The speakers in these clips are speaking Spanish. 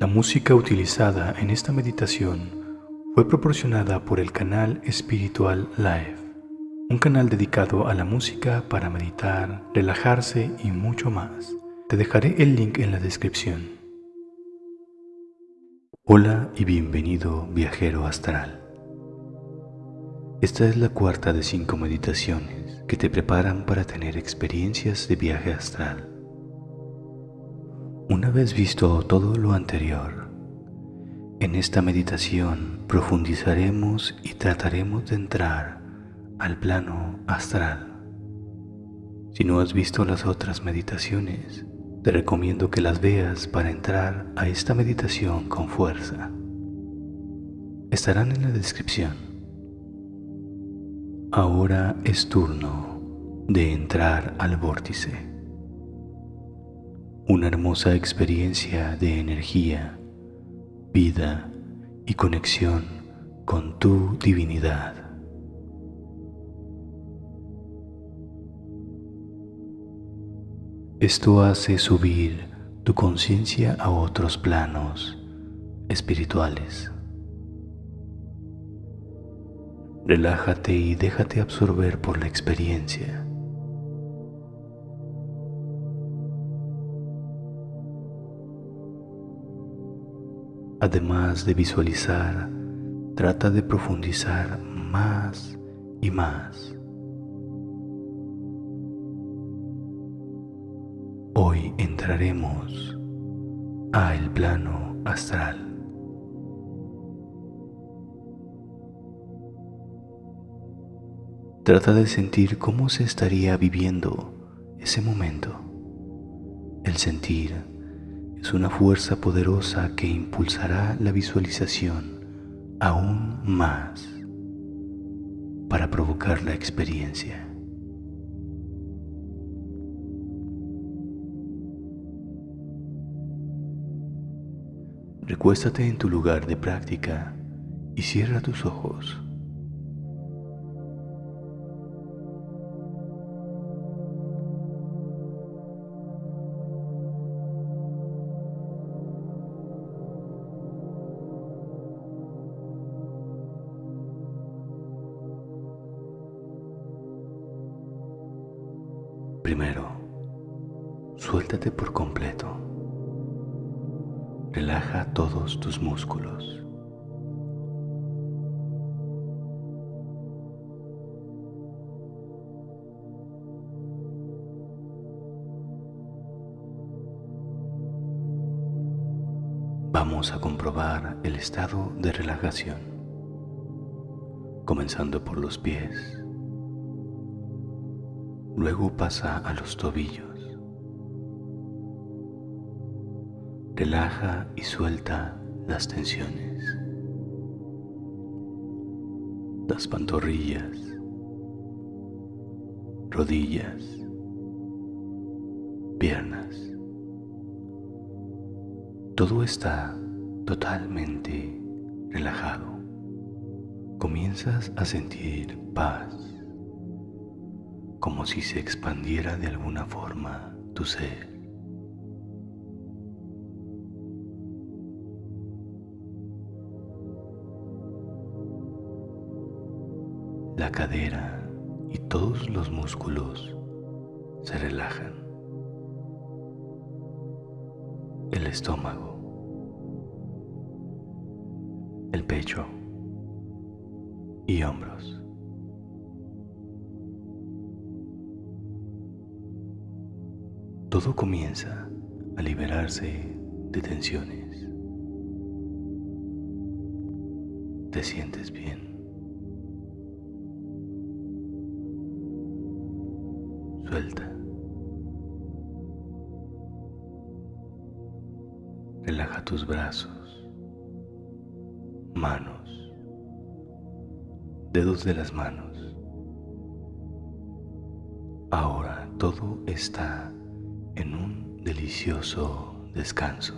La música utilizada en esta meditación fue proporcionada por el canal Espiritual Live, un canal dedicado a la música para meditar, relajarse y mucho más. Te dejaré el link en la descripción. Hola y bienvenido viajero astral. Esta es la cuarta de cinco meditaciones que te preparan para tener experiencias de viaje astral. Una vez visto todo lo anterior, en esta meditación profundizaremos y trataremos de entrar al plano astral. Si no has visto las otras meditaciones, te recomiendo que las veas para entrar a esta meditación con fuerza. Estarán en la descripción. Ahora es turno de entrar al vórtice una hermosa experiencia de energía, vida y conexión con tu divinidad. Esto hace subir tu conciencia a otros planos espirituales. Relájate y déjate absorber por la experiencia. Además de visualizar, trata de profundizar más y más. Hoy entraremos a el plano astral. Trata de sentir cómo se estaría viviendo ese momento. El sentir es una fuerza poderosa que impulsará la visualización aún más para provocar la experiencia. Recuéstate en tu lugar de práctica y cierra tus ojos. Relaja todos tus músculos. Vamos a comprobar el estado de relajación, comenzando por los pies. Luego pasa a los tobillos. Relaja y suelta las tensiones. Las pantorrillas, rodillas, piernas. Todo está totalmente relajado. Comienzas a sentir paz como si se expandiera de alguna forma tu ser. La cadera y todos los músculos se relajan. El estómago, el pecho y hombros. todo comienza a liberarse de tensiones. Te sientes bien. Suelta. Relaja tus brazos, manos, dedos de las manos. Ahora todo está en un delicioso descanso.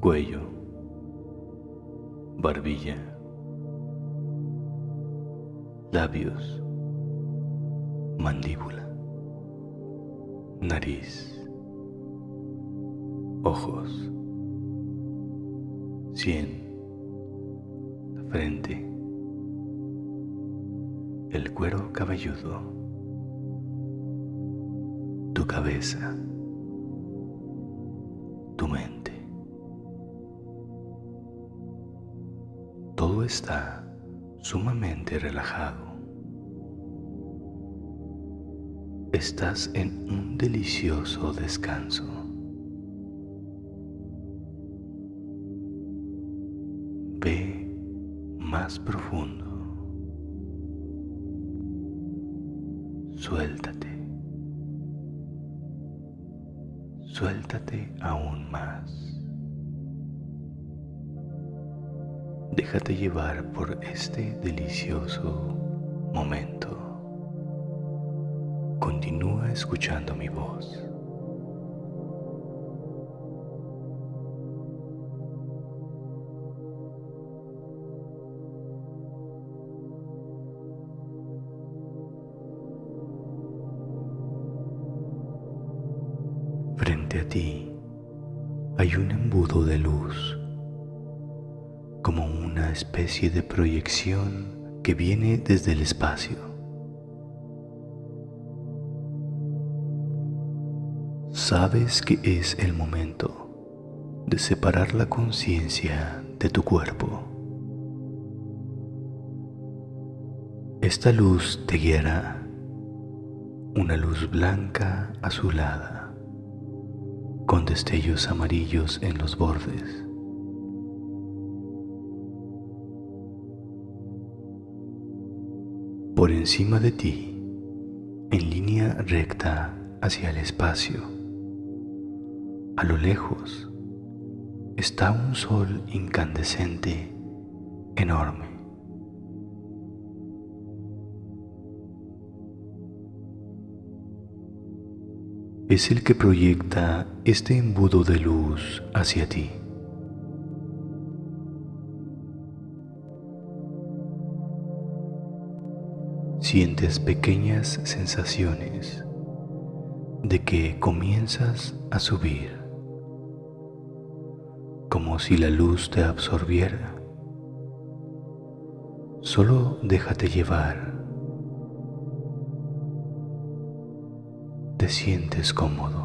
Cuello, barbilla, labios, mandíbula, nariz, ojos, sien, frente, el cuero cabelludo, tu cabeza, tu mente. Todo está sumamente relajado. Estás en un delicioso descanso. Ve más profundo. Suéltate. Suéltate aún más. Déjate llevar por este delicioso momento. Continúa escuchando mi voz. Especie de proyección que viene desde el espacio. Sabes que es el momento de separar la conciencia de tu cuerpo. Esta luz te guiará, una luz blanca azulada, con destellos amarillos en los bordes. Por encima de ti, en línea recta hacia el espacio, a lo lejos está un sol incandescente enorme. Es el que proyecta este embudo de luz hacia ti. Sientes pequeñas sensaciones de que comienzas a subir como si la luz te absorbiera. Solo déjate llevar. Te sientes cómodo.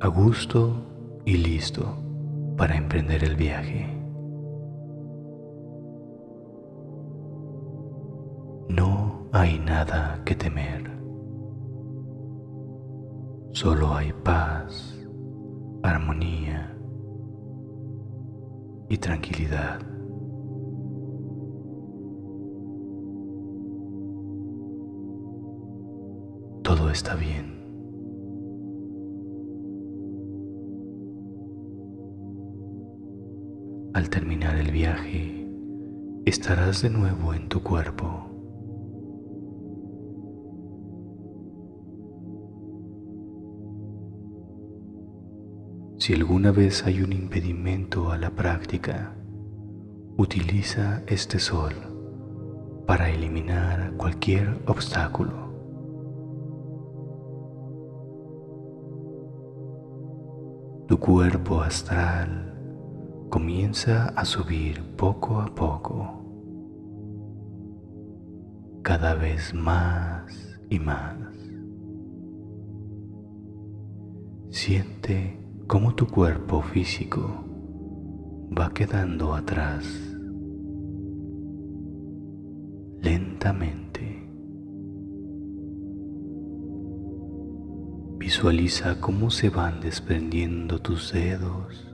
A gusto y listo para emprender el viaje. No hay nada que temer. Solo hay paz, armonía y tranquilidad. Todo está bien. Terminar el viaje, estarás de nuevo en tu cuerpo Si alguna vez hay un impedimento a la práctica, utiliza este sol para eliminar cualquier obstáculo. Tu cuerpo astral comienza a subir poco a poco, cada vez más y más. Siente cómo tu cuerpo físico va quedando atrás lentamente. Visualiza cómo se van desprendiendo tus dedos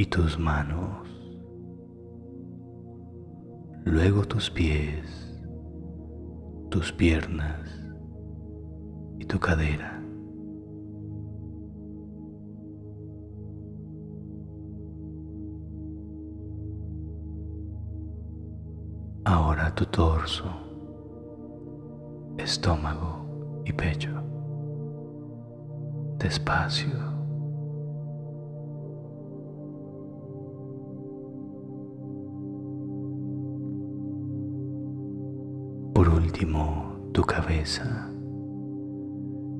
y tus manos, luego tus pies, tus piernas y tu cadera. Ahora tu torso, estómago y pecho. Despacio. Último, tu cabeza.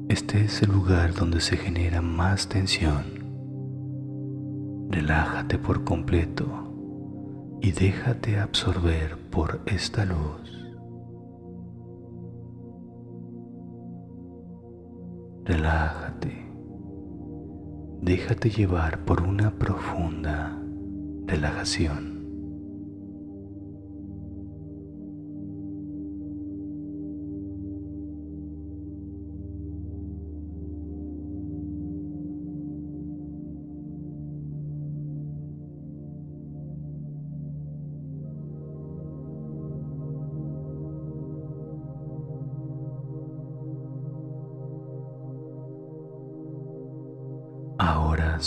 Este es el lugar donde se genera más tensión. Relájate por completo y déjate absorber por esta luz. Relájate. Déjate llevar por una profunda relajación.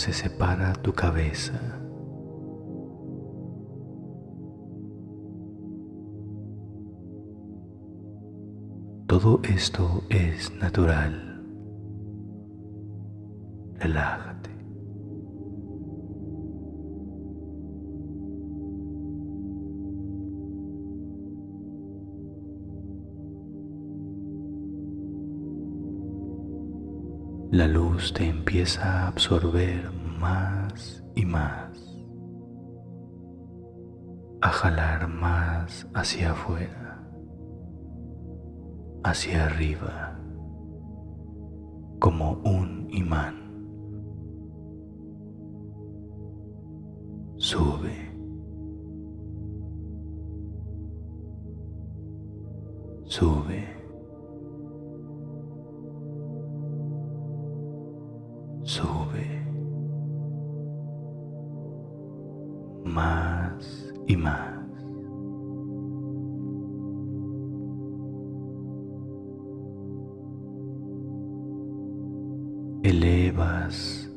Se separa tu cabeza. Todo esto es natural. Relájate. La luz te empieza a absorber más y más, a jalar más hacia afuera, hacia arriba, como un imán. Sube. Sube. Sube más y más. Elevas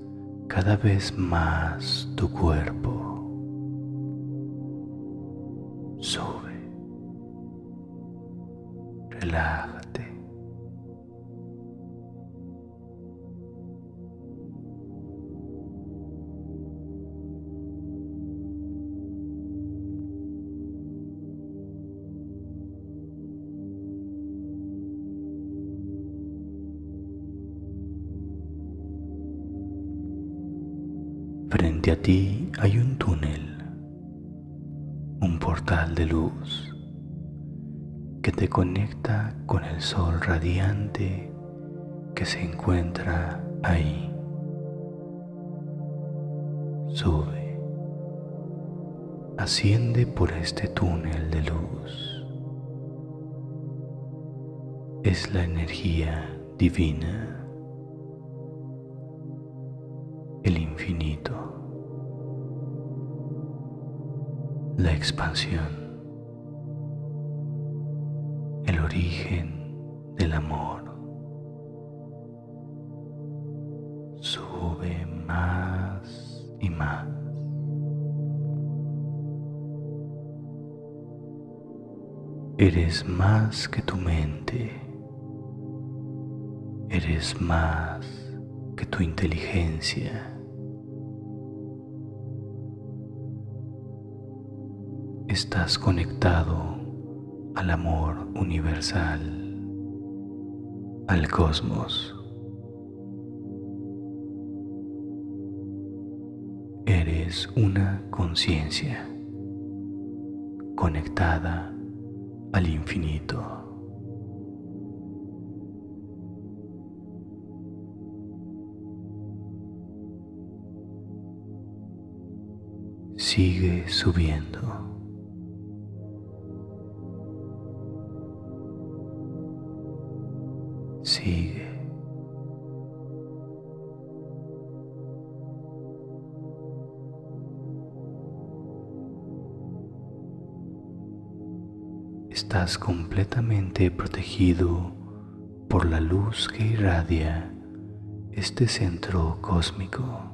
cada vez más tu cuerpo. Que te conecta con el sol radiante que se encuentra ahí. Sube, asciende por este túnel de luz. Es la energía divina el infinito, la expansión, el origen del amor. Sube más y más. Eres más que tu mente. Eres más que tu inteligencia. estás conectado al amor universal, al cosmos. Eres una conciencia conectada al infinito. Sigue subiendo. Completamente protegido por la luz que irradia este centro cósmico.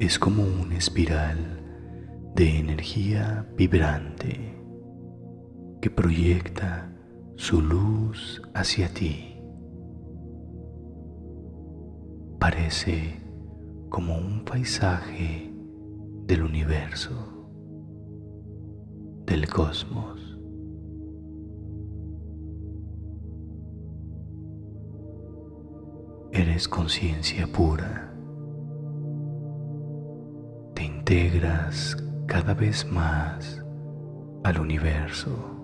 es como una espiral de energía vibrante que proyecta su luz hacia ti aparece como un paisaje del universo, del cosmos. Eres conciencia pura. Te integras cada vez más al universo.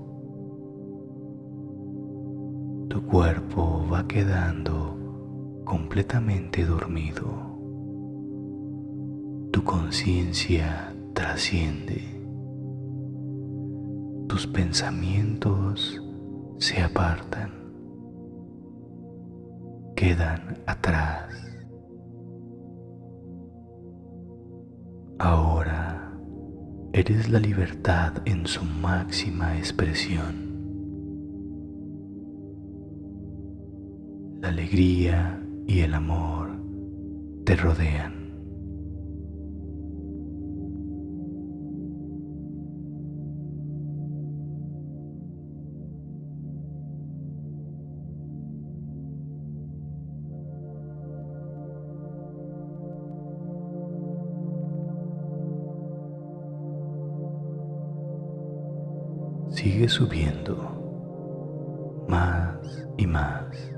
Tu cuerpo va quedando completamente dormido. Tu conciencia trasciende. Tus pensamientos se apartan quedan atrás. Ahora eres la libertad en su máxima expresión. La alegría y el amor te rodean. sigue subiendo más y más.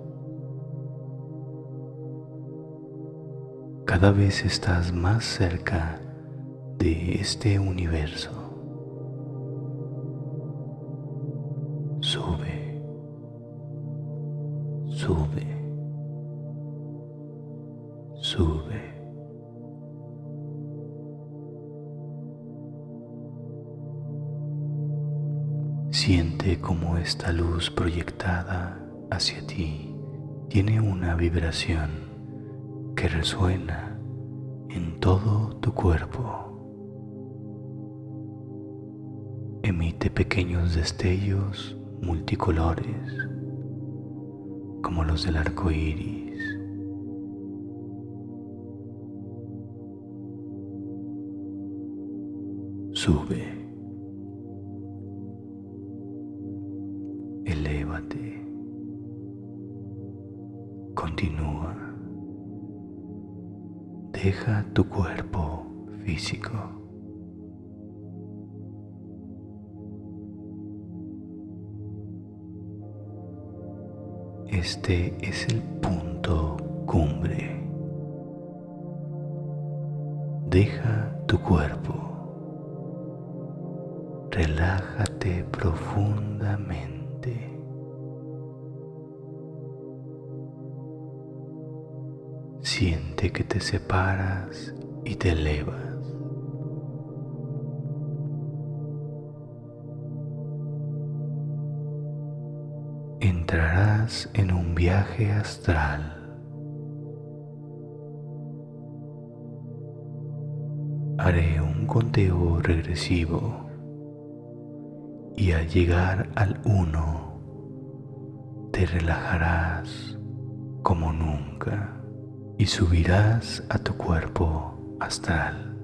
Cada vez estás más cerca de este universo. Sube, sube, sube. Siente como esta luz proyectada hacia ti tiene una vibración que resuena en todo tu cuerpo. Emite pequeños destellos multicolores como los del arco iris. Sube. Continúa. Deja tu cuerpo físico. Este es el punto cumbre. Deja tu cuerpo. Relájate profundamente. Que te separas y te elevas. Entrarás en un viaje astral. Haré un conteo regresivo y al llegar al 1 te relajarás como nunca y subirás a tu cuerpo astral.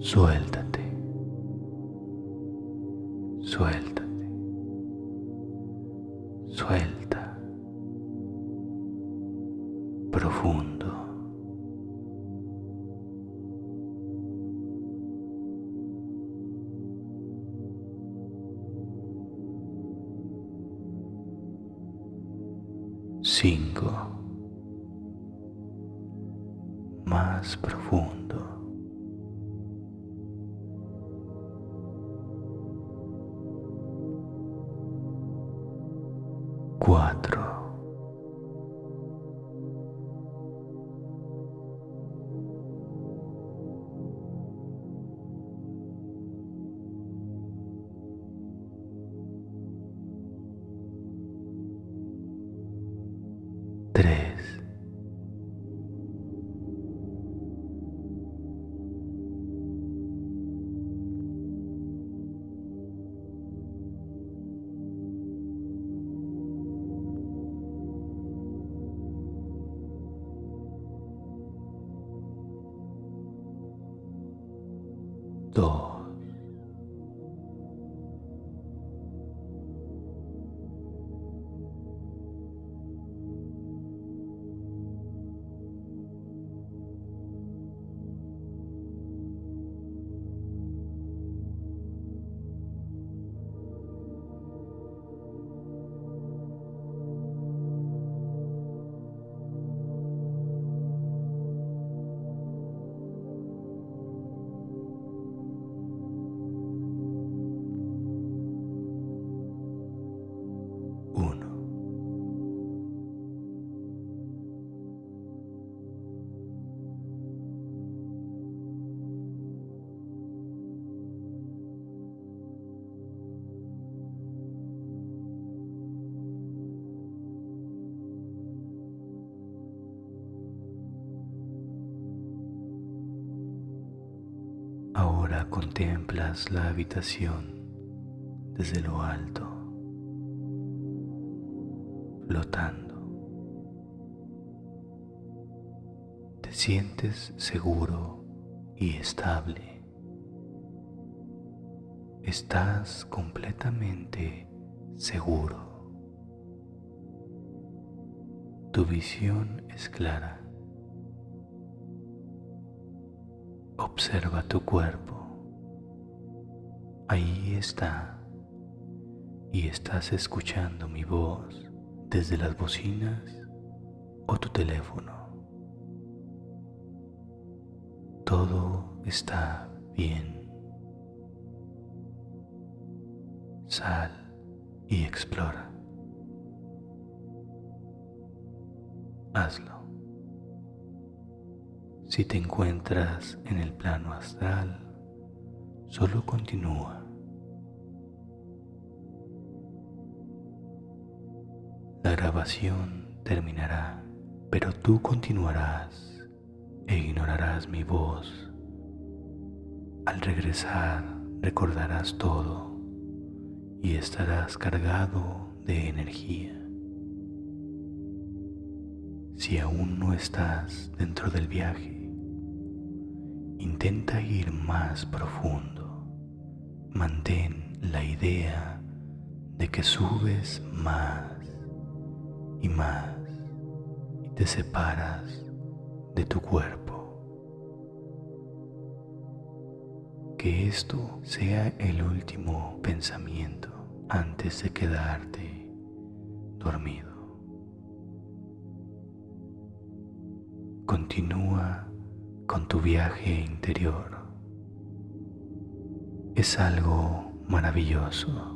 Suéltate, suéltate, suelta, profundo. Más profundo. Contemplas la habitación desde lo alto, flotando. Te sientes seguro y estable. Estás completamente seguro. Tu visión es clara. Observa tu cuerpo. Ahí está. Y estás escuchando mi voz desde las bocinas o tu teléfono. Todo está bien. Sal y explora. Hazlo. Si te encuentras en el plano astral, solo continúa. La grabación terminará, pero tú continuarás e ignorarás mi voz. Al regresar recordarás todo y estarás cargado de energía. Si aún no estás dentro del viaje, Intenta ir más profundo. Mantén la idea de que subes más y más y te separas de tu cuerpo. Que esto sea el último pensamiento antes de quedarte dormido. Continúa con tu viaje interior. Es algo maravilloso.